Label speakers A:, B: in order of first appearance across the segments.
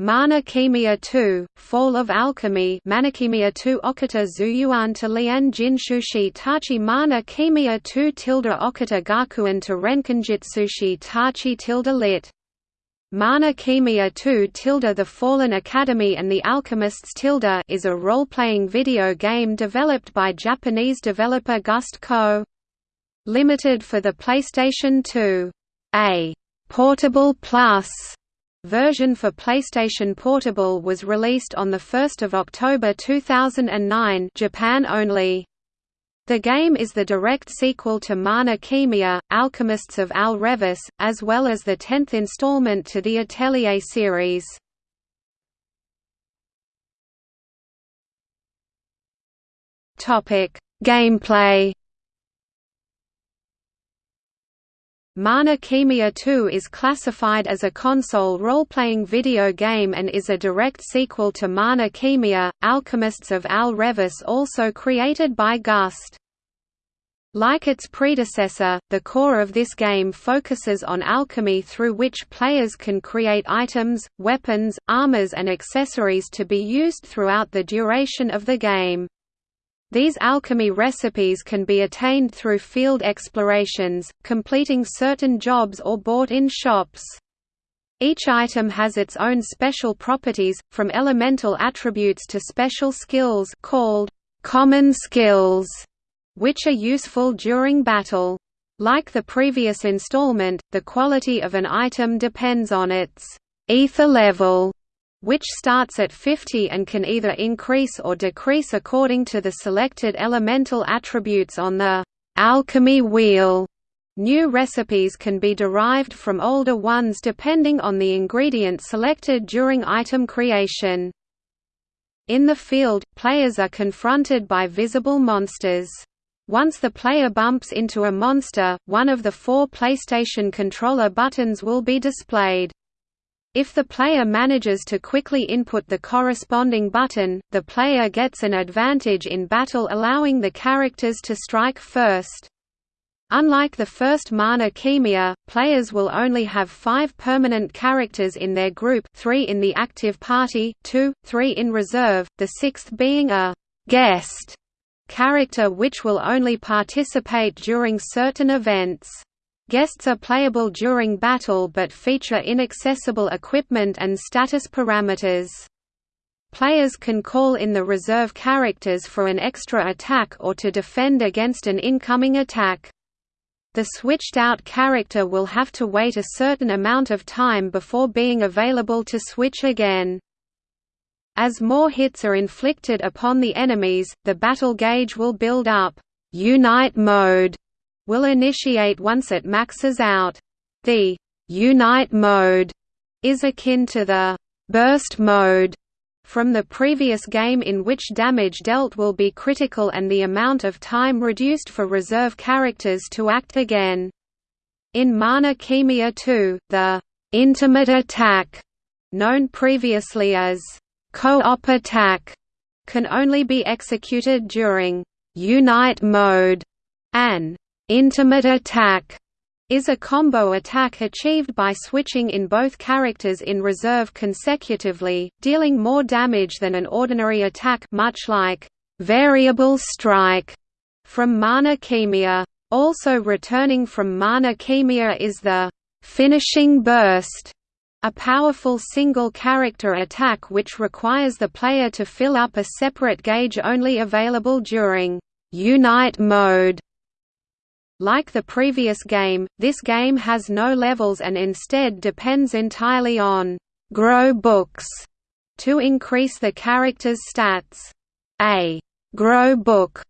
A: Mana Khemia 2, Fall of Alchemy Manakemia 2 Okita Zuyuan to Lian Jin Shushi Tachi Mana Khemia 2 tilde Okita Gakuan to Renkinjitsushi Tachi tilde lit. Mana Khemia 2 tilde The Fallen Academy and the Alchemists tilde is a role-playing video game developed by Japanese developer Gust Co. Limited for the PlayStation 2. A «Portable Plus» version for PlayStation Portable was released on 1 October 2009 Japan only. The game is the direct sequel to Mana Khemia, Alchemists of Al Revis, as well as the tenth installment to the Atelier series. Gameplay Mana Khemia 2 is classified as a console role-playing video game and is a direct sequel to Mana Khemia, Alchemists of Al Revis also created by Gust. Like its predecessor, the core of this game focuses on alchemy through which players can create items, weapons, armors and accessories to be used throughout the duration of the game. These alchemy recipes can be attained through field explorations, completing certain jobs or bought in shops. Each item has its own special properties, from elemental attributes to special skills called common skills, which are useful during battle. Like the previous installment, the quality of an item depends on its ether level which starts at 50 and can either increase or decrease according to the selected elemental attributes on the alchemy wheel. New recipes can be derived from older ones depending on the ingredient selected during item creation. In the field, players are confronted by visible monsters. Once the player bumps into a monster, one of the four PlayStation controller buttons will be displayed. If the player manages to quickly input the corresponding button, the player gets an advantage in battle allowing the characters to strike first. Unlike the first Mana Khemia, players will only have five permanent characters in their group three in the active party, two, three in reserve, the sixth being a «guest» character which will only participate during certain events. Guests are playable during battle but feature inaccessible equipment and status parameters. Players can call in the reserve characters for an extra attack or to defend against an incoming attack. The switched-out character will have to wait a certain amount of time before being available to switch again. As more hits are inflicted upon the enemies, the battle gauge will build up. Unite mode will initiate once it maxes out. The «Unite mode» is akin to the «Burst mode» from the previous game in which damage dealt will be critical and the amount of time reduced for reserve characters to act again. In Mana Khemia 2, the «intimate attack» known previously as «co-op attack» can only be executed during «Unite mode» and Intimate attack is a combo attack achieved by switching in both characters in reserve consecutively, dealing more damage than an ordinary attack much like variable strike from Mana Khemia. Also returning from Mana Khemia is the finishing burst, a powerful single-character attack which requires the player to fill up a separate gauge only available during Unite mode. Like the previous game, this game has no levels and instead depends entirely on «grow books» to increase the character's stats. A «grow book»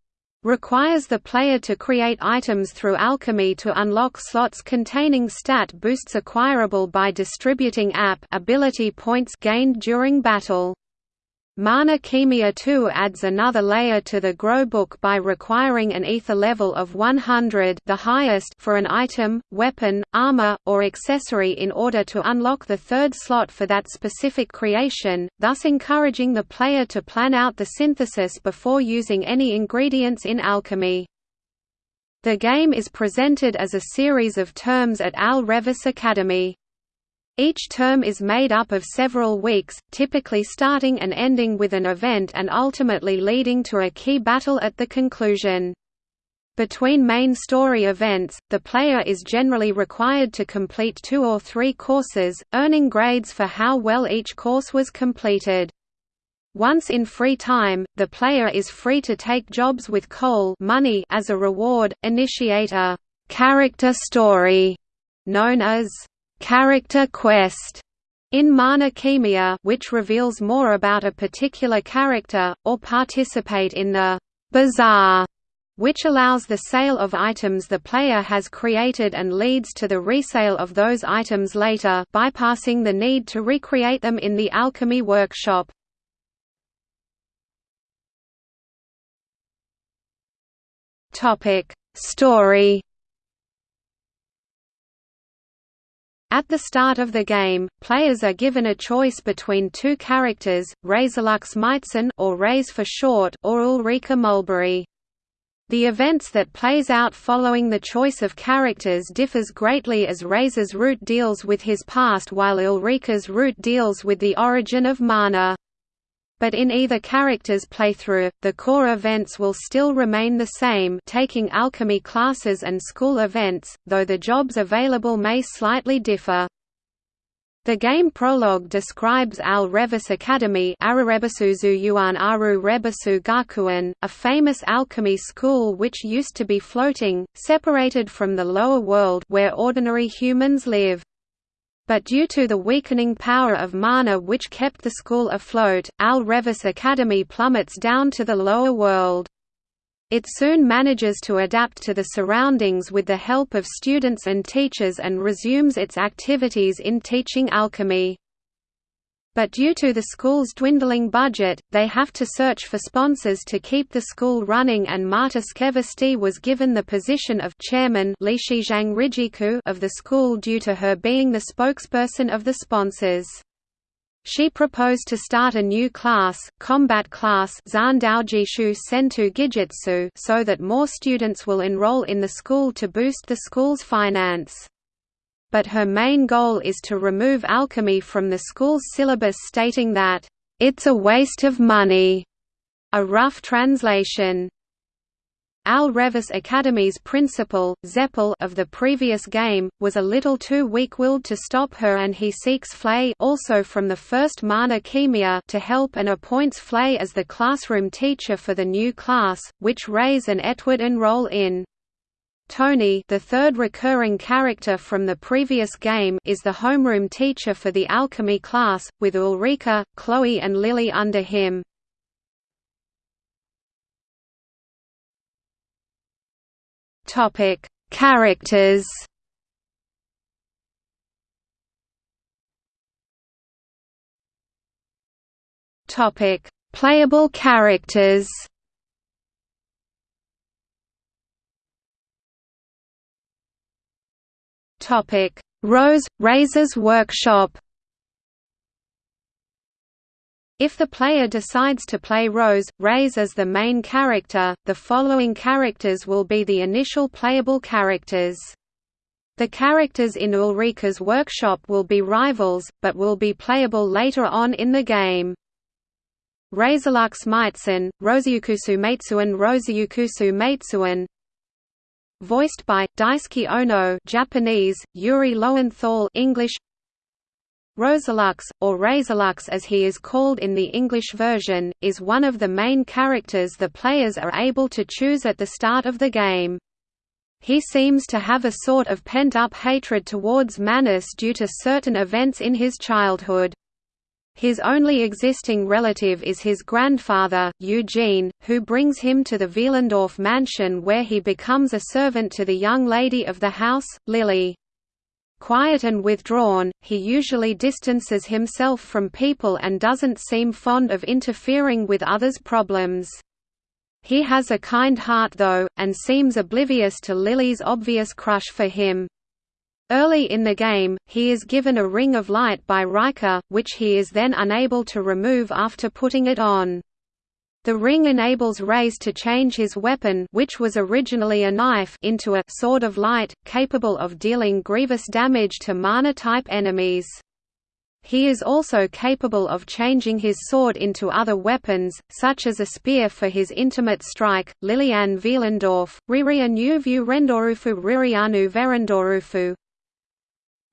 A: requires the player to create items through alchemy to unlock slots containing stat boosts acquirable by distributing app ability points gained during battle. Mana Khemia 2 adds another layer to the grow book by requiring an ether level of 100 the highest for an item, weapon, armor, or accessory in order to unlock the third slot for that specific creation, thus encouraging the player to plan out the synthesis before using any ingredients in alchemy. The game is presented as a series of terms at Al Revis Academy. Each term is made up of several weeks, typically starting and ending with an event and ultimately leading to a key battle at the conclusion. Between main story events, the player is generally required to complete two or three courses, earning grades for how well each course was completed. Once in free time, the player is free to take jobs with cole money as a reward, initiate a «character story» known as character quest in Mana Khemia which reveals more about a particular character, or participate in the bazaar which allows the sale of items the player has created and leads to the resale of those items later bypassing the need to recreate them in the alchemy workshop. Story At the start of the game, players are given a choice between two characters, Razeluxe Meitzen or Raze for short or Ulrika Mulberry. The events that plays out following the choice of characters differs greatly as Raze's route deals with his past while Ulrika's route deals with the origin of mana. But in either character's playthrough, the core events will still remain the same taking alchemy classes and school events, though the jobs available may slightly differ. The game prologue describes Al Revis Academy a famous alchemy school which used to be floating, separated from the lower world where ordinary humans live. But due to the weakening power of mana which kept the school afloat, Al Revis Academy plummets down to the lower world. It soon manages to adapt to the surroundings with the help of students and teachers and resumes its activities in teaching alchemy. But due to the school's dwindling budget, they have to search for sponsors to keep the school running and Marta Skevesti was given the position of chairman of the school due to her being the spokesperson of the sponsors. She proposed to start a new class, combat class so that more students will enroll in the school to boost the school's finance but her main goal is to remove alchemy from the school's syllabus stating that, "...it's a waste of money." A rough translation. Al Revis Academy's principal, Zeppel of the previous game, was a little too weak-willed to stop her and he seeks Flay also from the first Mana Khemia to help and appoints Flay as the classroom teacher for the new class, which Raze and Etward enroll in. Tony the third recurring character from the previous game is the homeroom teacher for the alchemy class, with Ulrika, Chloe and Lily under him. Topic: Characters Topic: Playable characters Topic: Rose Raze's Workshop. If the player decides to play Rose, Raze as the main character, the following characters will be the initial playable characters. The characters in Ulrika's workshop will be rivals, but will be playable later on in the game. Razeluxe Meitzen, Roseyukusu Meitsuan Roseyukusu Meitsuan voiced by Daisuke Ono Japanese, Yuri Lowenthal English Rosalux, or Razeluxe as he is called in the English version, is one of the main characters the players are able to choose at the start of the game. He seems to have a sort of pent-up hatred towards Manus due to certain events in his childhood. His only existing relative is his grandfather, Eugene, who brings him to the Wielendorf mansion where he becomes a servant to the young lady of the house, Lily. Quiet and withdrawn, he usually distances himself from people and doesn't seem fond of interfering with others' problems. He has a kind heart though, and seems oblivious to Lily's obvious crush for him. Early in the game, he is given a ring of light by Rika, which he is then unable to remove after putting it on. The ring enables Raze to change his weapon which was originally a knife into a «sword of light», capable of dealing grievous damage to mana-type enemies. He is also capable of changing his sword into other weapons, such as a spear for his intimate strike. Liliane Wielendorf, Riria Nuvu Rendorufu Ririanu Verendorufu.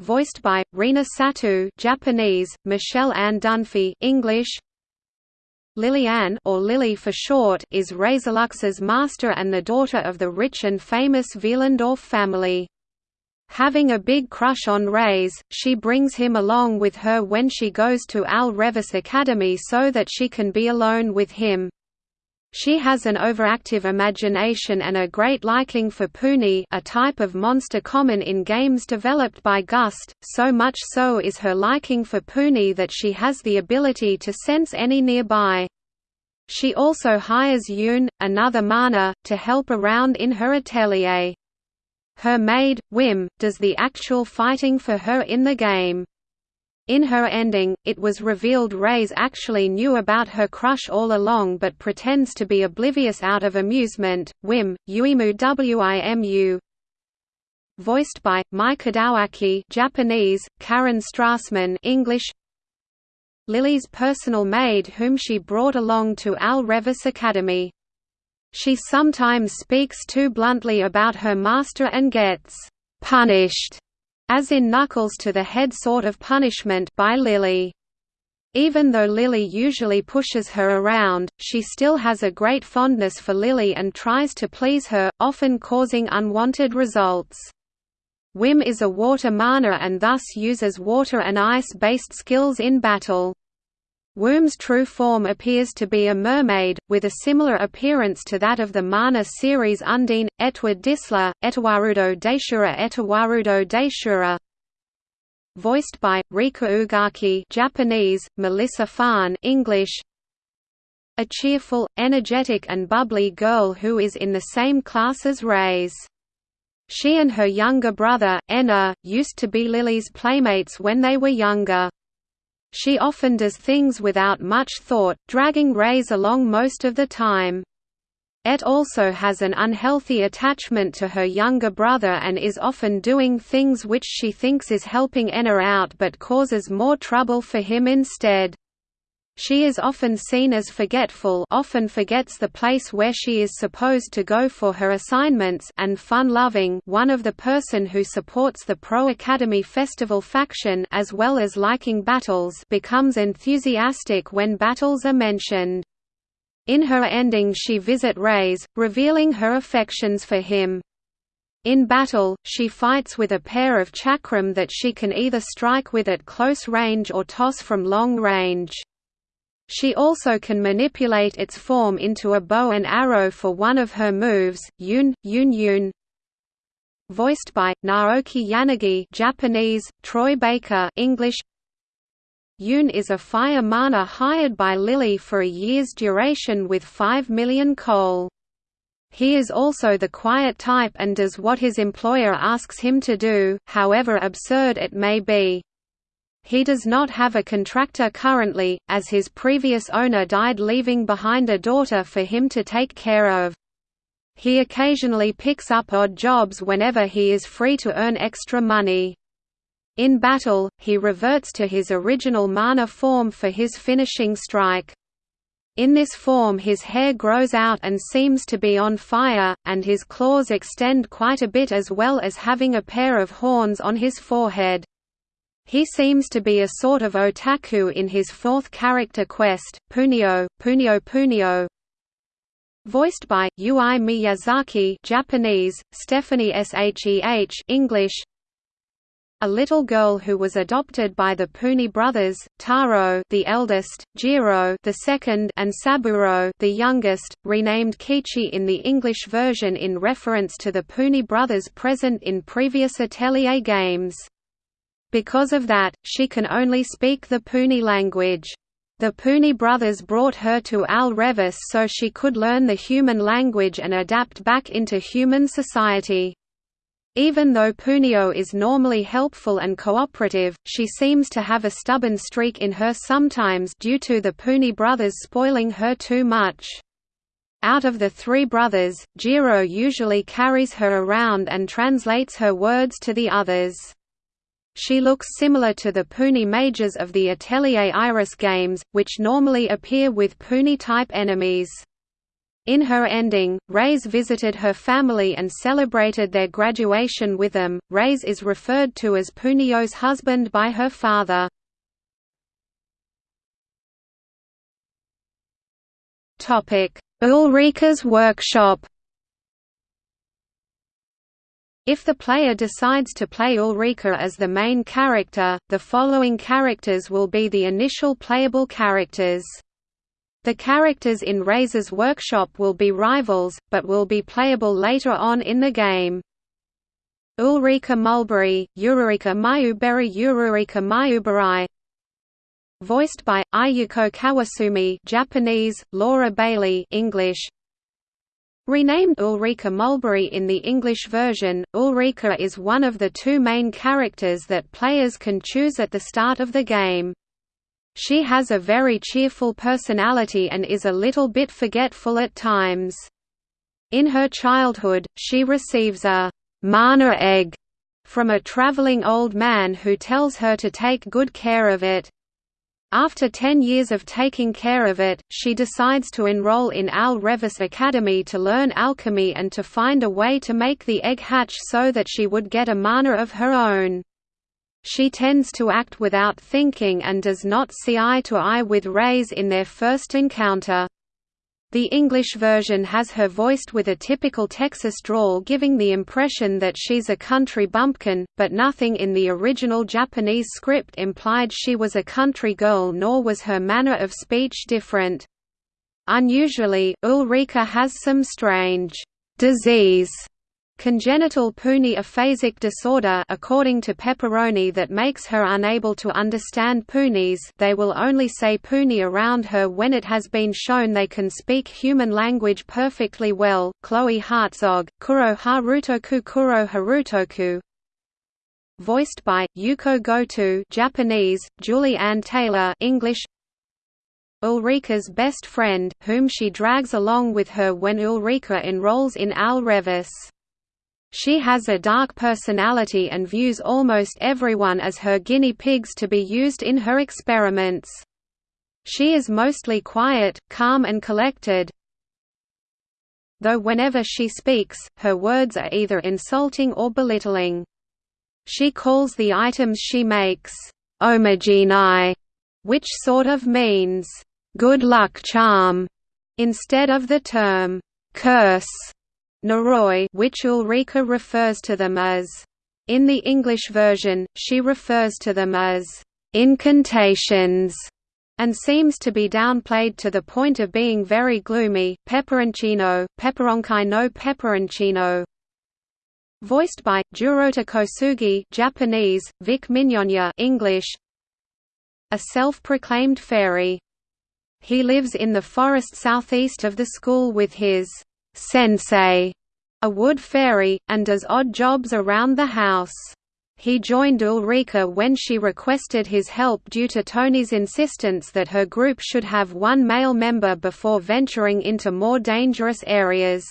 A: Voiced by Rina Sato, Japanese, Michelle Ann Dunphy, English. Liliane or Lily for short is Razeluxe's master and the daughter of the rich and famous Wielendorf family. Having a big crush on Raze, she brings him along with her when she goes to Al Revis Academy so that she can be alone with him. She has an overactive imagination and a great liking for Puni a type of monster common in games developed by Gust, so much so is her liking for Puni that she has the ability to sense any nearby. She also hires Yoon, another mana, to help around in her atelier. Her maid, Wim, does the actual fighting for her in the game. In her ending, it was revealed Raze actually knew about her crush all along but pretends to be oblivious out of amusement. Wim, Uimu Wimu Voiced by, Mai Kadowaki Japanese, Karen Strassman English Lily's personal maid whom she brought along to Al Revis Academy. She sometimes speaks too bluntly about her master and gets «punished» as in Knuckles to the head sort of punishment by Lily. Even though Lily usually pushes her around, she still has a great fondness for Lily and tries to please her, often causing unwanted results. Wim is a water mana and thus uses water and ice-based skills in battle. Wim's true form appears to be a mermaid, with a similar appearance to that of the mana series Undine, Etward Disla, Etawarudo Daishura Etawarudo Daishura Voiced by, Rika Ugaki Japanese, Melissa Fahn English A cheerful, energetic and bubbly girl who is in the same class as Raze. She and her younger brother, Enna, used to be Lily's playmates when they were younger. She often does things without much thought, dragging Raze along most of the time. Et also has an unhealthy attachment to her younger brother and is often doing things which she thinks is helping Enna out but causes more trouble for him instead. She is often seen as forgetful often forgets the place where she is supposed to go for her assignments and fun-loving one of the person who supports the Pro Academy Festival faction as well as liking battles becomes enthusiastic when battles are mentioned. In her ending she visit Raze, revealing her affections for him. In battle, she fights with a pair of chakram that she can either strike with at close range or toss from long range. She also can manipulate its form into a bow and arrow for one of her moves, Yun, Yun Yun. Voiced by, Naoki Yanagi Japanese, Troy Baker English. Yun is a fire mana hired by Lily for a year's duration with 5 million cole. He is also the quiet type and does what his employer asks him to do, however absurd it may be. He does not have a contractor currently, as his previous owner died leaving behind a daughter for him to take care of. He occasionally picks up odd jobs whenever he is free to earn extra money. In battle, he reverts to his original mana form for his finishing strike. In this form his hair grows out and seems to be on fire, and his claws extend quite a bit as well as having a pair of horns on his forehead. He seems to be a sort of otaku in his fourth character quest, Punio, Punio Punio. Voiced by Ui Miyazaki, Japanese, Stephanie Sheh, English. A little girl who was adopted by the Puni brothers, Taro, the eldest, Jiro, the second, and Saburo, the youngest, renamed Kichi in the English version in reference to the Puni brothers present in previous Atelier games. Because of that, she can only speak the Puni language. The Puni brothers brought her to Al Revis so she could learn the human language and adapt back into human society. Even though Punio is normally helpful and cooperative, she seems to have a stubborn streak in her sometimes due to the Puni brothers spoiling her too much. Out of the three brothers, Jiro usually carries her around and translates her words to the others. She looks similar to the Puni mages of the Atelier Iris games, which normally appear with Puni-type enemies. In her ending, Raze visited her family and celebrated their graduation with them. Raze is referred to as Punio's husband by her father. Ulrika's workshop. If the player decides to play Ulrika as the main character, the following characters will be the initial playable characters. The characters in Raze's workshop will be rivals, but will be playable later on in the game. Ulrika Mulberry, Ururika Mayuberi Ururika Mayuberai Voiced by, Ayako Kawasumi Japanese, Laura Bailey English, Renamed Ulrika Mulberry in the English version, Ulrika is one of the two main characters that players can choose at the start of the game. She has a very cheerful personality and is a little bit forgetful at times. In her childhood, she receives a mana egg from a traveling old man who tells her to take good care of it. After ten years of taking care of it, she decides to enroll in Al Revis Academy to learn alchemy and to find a way to make the egg hatch so that she would get a mana of her own. She tends to act without thinking and does not see eye to eye with Raze in their first encounter. The English version has her voiced with a typical Texas drawl giving the impression that she's a country bumpkin, but nothing in the original Japanese script implied she was a country girl nor was her manner of speech different. Unusually, Ulrika has some strange disease Congenital Puni aphasic disorder according to Pepperoni that makes her unable to understand Punis they will only say Puni around her when it has been shown they can speak human language perfectly well. Chloe Hartzog, Kuro Harutoku Kuro Harutoku Voiced by, Yuko Goto Japanese, Julie Ann Taylor English Ulrika's best friend, whom she drags along with her when Ulrika enrolls in Al Revis. She has a dark personality and views almost everyone as her guinea pigs to be used in her experiments. She is mostly quiet, calm and collected, though whenever she speaks, her words are either insulting or belittling. She calls the items she makes, "omogenei", which sort of means, "good luck charm", instead of the term, "curse". Noroi which Ulrika refers to them as. In the English version, she refers to them as incantations and seems to be downplayed to the point of being very gloomy. Peperoncino, Peperonkai no Peperoncino. Voiced by Jurota Kosugi, Japanese, Vic Mignogna, English. A self-proclaimed fairy. He lives in the forest southeast of the school with his sensei, a wood fairy, and does odd jobs around the house. He joined Ulrika when she requested his help due to Tony's insistence that her group should have one male member before venturing into more dangerous areas.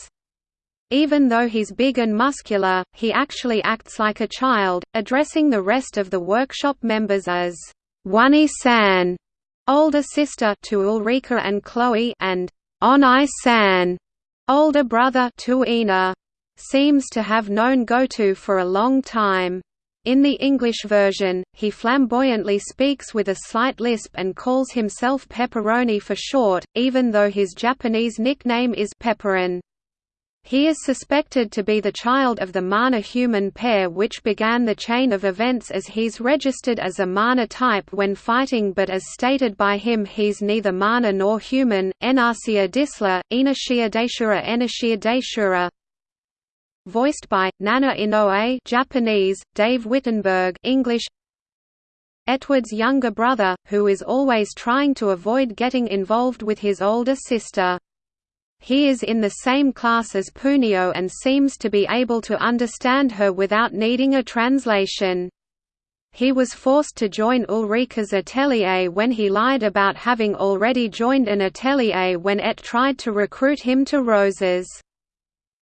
A: Even though he's big and muscular, he actually acts like a child, addressing the rest of the workshop members as Wani-san, older sister to Ulrika and Chloe, and Onai-san, older brother to Ina. Seems to have known Goto for a long time. In the English version, he flamboyantly speaks with a slight lisp and calls himself Pepperoni for short, even though his Japanese nickname is Pepperin. He is suspected to be the child of the mana-human pair which began the chain of events as he's registered as a mana type when fighting but as stated by him he's neither mana nor human, Enarsia Disla, Inashia Daishura Enashia Daishura Voiced by, Nana Inoue Japanese, Dave Wittenberg English Etward's younger brother, who is always trying to avoid getting involved with his older sister. He is in the same class as Punio and seems to be able to understand her without needing a translation. He was forced to join Ulrika's atelier when he lied about having already joined an atelier when Et tried to recruit him to Roses.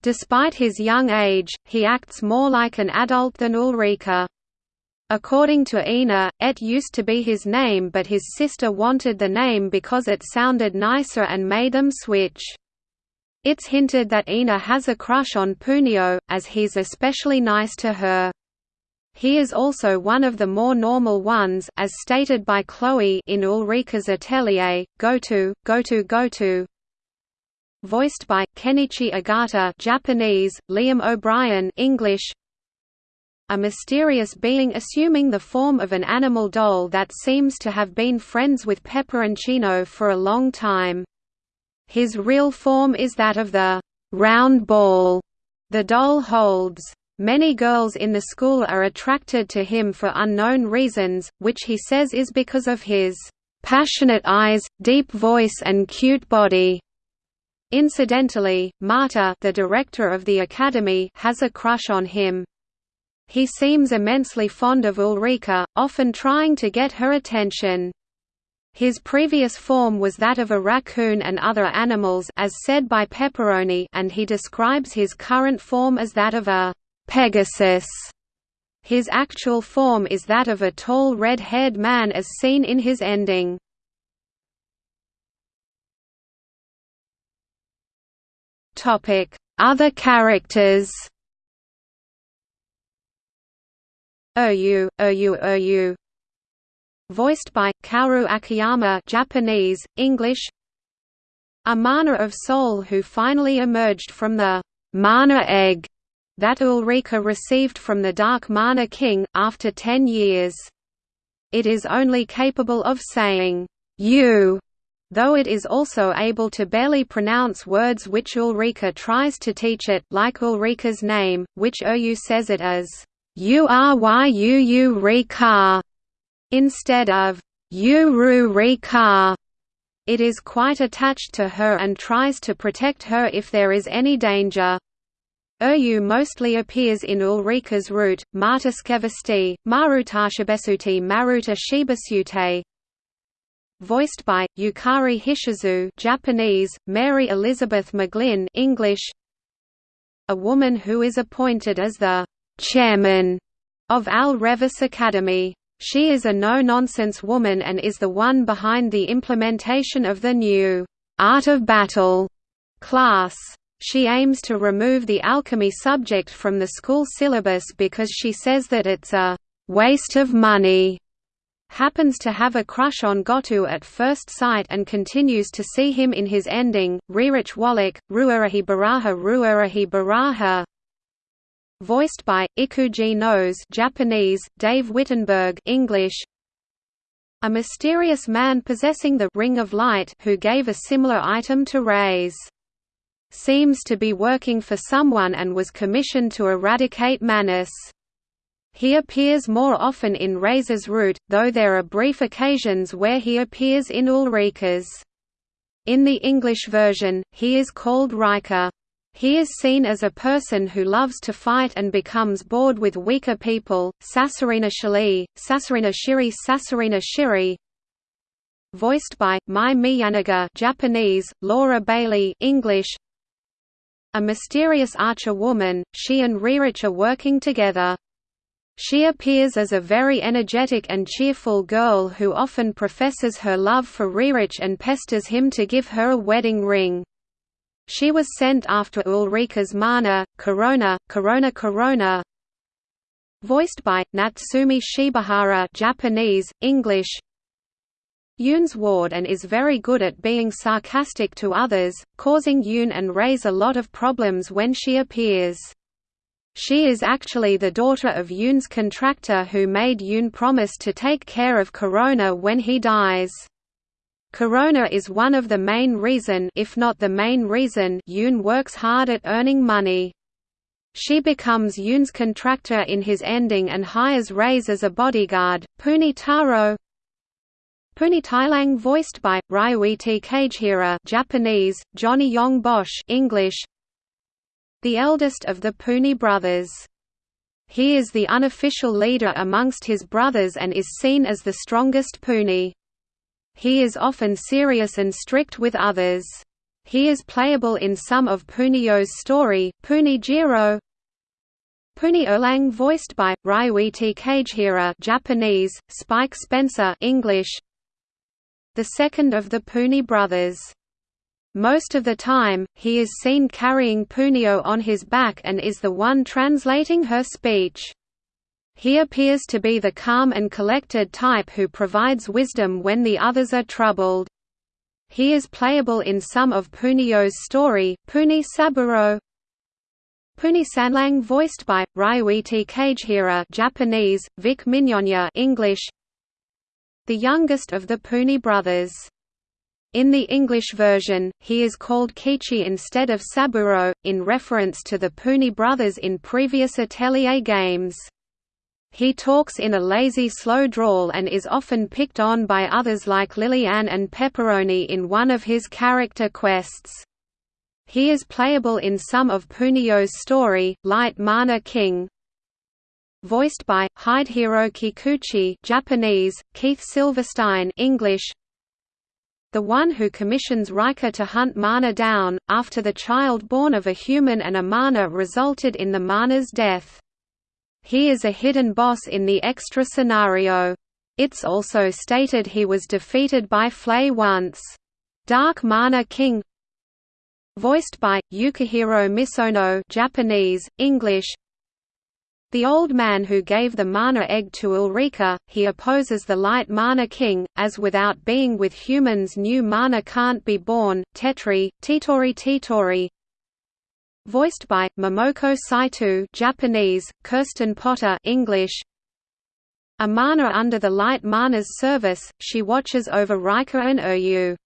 A: Despite his young age, he acts more like an adult than Ulrika. According to Ina, Et used to be his name but his sister wanted the name because it sounded nicer and made them switch. It's hinted that Ina has a crush on Punio, as he's especially nice to her. He is also one of the more normal ones as stated by Chloe in Ulrika's atelier, go to, go to go to. Voiced by, Kenichi Ogata Japanese, Liam O'Brien English, a mysterious being assuming the form of an animal doll that seems to have been friends with Peperoncino for a long time. His real form is that of the round ball the doll holds. Many girls in the school are attracted to him for unknown reasons, which he says is because of his passionate eyes, deep voice and cute body. Incidentally, Marta the director of the academy has a crush on him. He seems immensely fond of Ulrika, often trying to get her attention. His previous form was that of a raccoon and other animals as said by Pepperoni and he describes his current form as that of a Pegasus. His actual form is that of a tall red-haired man as seen in his ending. Other characters Oyu, Oyu, Oyu. Voiced by Kaoru Akiyama, Japanese, English. A mana of soul who finally emerged from the mana egg that Ulrika received from the Dark Mana King, after ten years. It is only capable of saying, you, though it is also able to barely pronounce words which Ulrika tries to teach it, like Ulrika's name, which Oyu says it as Uryuu Rika instead of Uru Rika. It is quite attached to her and tries to protect her if there is any danger. Oyu mostly appears in Ulrika's route, Martaskevasti, Marutashibesuti Maruta Shibasute. Voiced by, Yukari Hishizu Japanese, Mary Elizabeth McGlynn English. A woman who is appointed as the chairman of Al Revis Academy. She is a no-nonsense woman and is the one behind the implementation of the new Art of Battle class. She aims to remove the alchemy subject from the school syllabus because she says that it's a waste of money. Happens to have a crush on Gotu at first sight and continues to see him in his ending. Ririch Wallach, Ruarahi Baraha Ruarahi Baraha voiced by Ikuji Nose Japanese, Dave Wittenberg English. A mysterious man possessing the Ring of Light who gave a similar item to Rei's. Seems to be working for someone and was commissioned to eradicate Manus. He appears more often in Razor's route, though there are brief occasions where he appears in Ulrika's. In the English version, he is called Riker. He is seen as a person who loves to fight and becomes bored with weaker people. Sasarina Shali, Sasarina Shiri, Sasarina Shiri. Voiced by Mai Miyanaga, Japanese, Laura Bailey, English. A mysterious archer woman, she and Ririch are working together. She appears as a very energetic and cheerful girl who often professes her love for Ririch and pesters him to give her a wedding ring. She was sent after Ulrika's mana, Corona, Corona Corona. Voiced by Natsumi Shibahara, Japanese, English. Yoon's ward and is very good at being sarcastic to others, causing Yoon and Raze a lot of problems when she appears. She is actually the daughter of Yoon's contractor who made Yoon promise to take care of Corona when he dies. Corona is one of the main reason if not the main reason Yoon works hard at earning money. She becomes Yoon's contractor in his ending and hires Raze as a bodyguard. Puni Taro Puni Tailang voiced by, Ryuichi Kagehira Japanese, Johnny Yong Bosch English The eldest of the Puni brothers. He is the unofficial leader amongst his brothers and is seen as the strongest Puni. He is often serious and strict with others. He is playable in some of Punio's story, Punijiro. Puni Erlang voiced by Ryuichi Kagehira Japanese, Spike Spencer English. The second of the Puni brothers. Most of the time, he is seen carrying Punio on his back and is the one translating her speech. He appears to be the calm and collected type who provides wisdom when the others are troubled. He is playable in some of Punio's story, Puni Saburo, Puni Sanlang voiced by Ryuichi Kagehira Japanese, Vic Mignogna English. The youngest of the Puni brothers. In the English version, he is called Kichi instead of Saburo, in reference to the Puni brothers in previous Atelier games. He talks in a lazy slow drawl and is often picked on by others like Liliane and Pepperoni in one of his character quests. He is playable in some of Punio's story, Light Mana King. Voiced by Hidehiro Kikuchi Japanese, Keith Silverstein English. The one who commissions Rika to hunt Mana down, after the child born of a human and a Mana resulted in the Mana's death. He is a hidden boss in the extra scenario. It's also stated he was defeated by Flay once. Dark Mana King Voiced by, Yukihiro Misono Japanese, English The old man who gave the mana egg to Ulrika, he opposes the light mana king, as without being with humans new mana can't be born, Tetri, Titori Titori Voiced by Momoko Saito, Japanese, Kirsten Potter, English. A mana under the light mana's service, she watches over Rika and Uryu.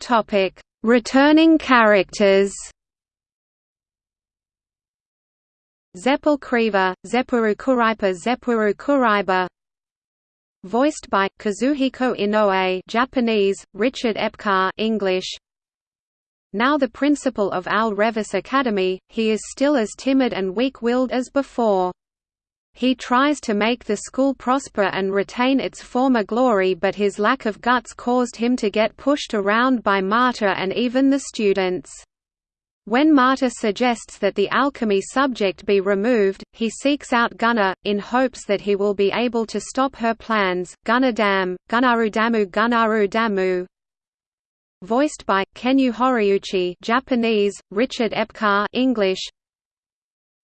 A: Topic: Returning characters. Zeppel Kriva, Zeppuru Kuraipa Voiced by Kazuhiko Inoue, Japanese, Richard Epcar, English. Now the principal of Al Revis Academy, he is still as timid and weak-willed as before. He tries to make the school prosper and retain its former glory but his lack of guts caused him to get pushed around by Marta and even the students. When Marta suggests that the alchemy subject be removed, he seeks out Gunnar, in hopes that he will be able to stop her plans. Gunnar Dam, Gunnaru Damu Gunnaru Damu Voiced by, Kenyu Horiuchi Japanese, Richard Epcar English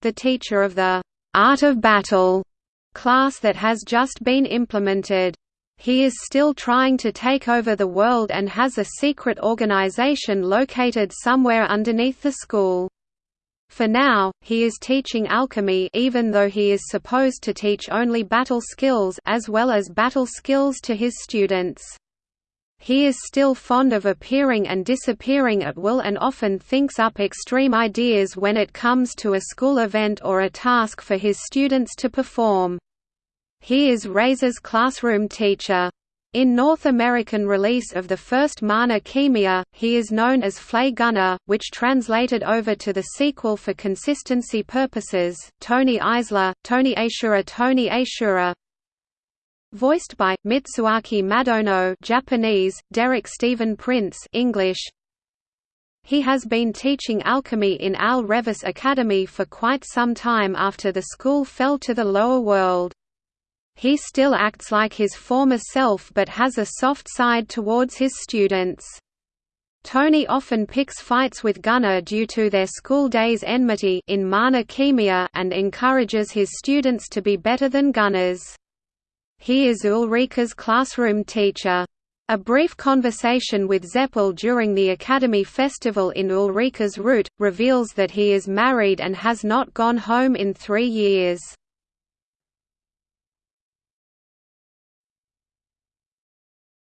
A: The teacher of the «art of battle» class that has just been implemented. He is still trying to take over the world and has a secret organization located somewhere underneath the school. For now, he is teaching alchemy even though he is supposed to teach only battle skills as well as battle skills to his students. He is still fond of appearing and disappearing at will and often thinks up extreme ideas when it comes to a school event or a task for his students to perform. He is Razor's classroom teacher. In North American release of the first Mana Khemia, he is known as Flay Gunnar, which translated over to the sequel for consistency purposes, Tony Isler, Tony Ashura Tony Ashura Voiced by, Mitsuaki Madono Japanese, Derek Stephen Prince English. He has been teaching alchemy in Al Revis Academy for quite some time after the school fell to the lower world. He still acts like his former self but has a soft side towards his students. Tony often picks fights with Gunnar due to their school days enmity in Mana Khemia and encourages his students to be better than Gunnar's. He is Ulrika's classroom teacher. A brief conversation with Zeppel during the Academy Festival in Ulrika's route, reveals that he is married and has not gone home in three years.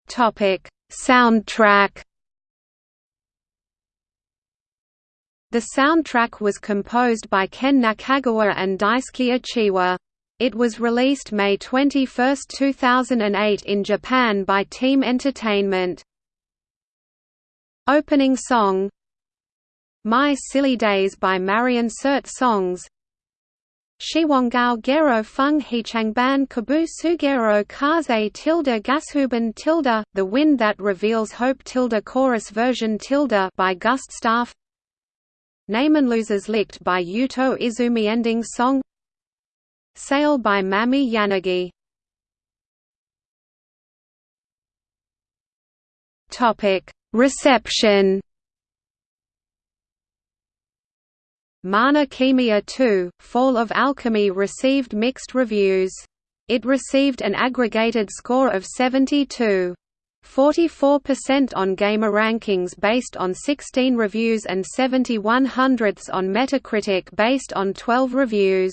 A: Topic: Soundtrack. The soundtrack was composed by Ken Nakagawa and Daisuke Achiwa. It was released May 21, 2008 in Japan by Team Entertainment. Opening song My Silly Days by Marion Cert Songs Shiwangao Gero Fung Hichangban Kabu Sugero Kaze tilde Gashuban tilde The Wind That Reveals Hope tilde Chorus version tilde by Gust Staff. Namenlosers Licked by Yuto Izumi Ending song. Sail by Mami Yanagi. Reception Mana Khemia 2, Fall of Alchemy received mixed reviews. It received an aggregated score of 72. 44% on GamerRankings based on 16 reviews and 71 hundredths on Metacritic based on 12 reviews.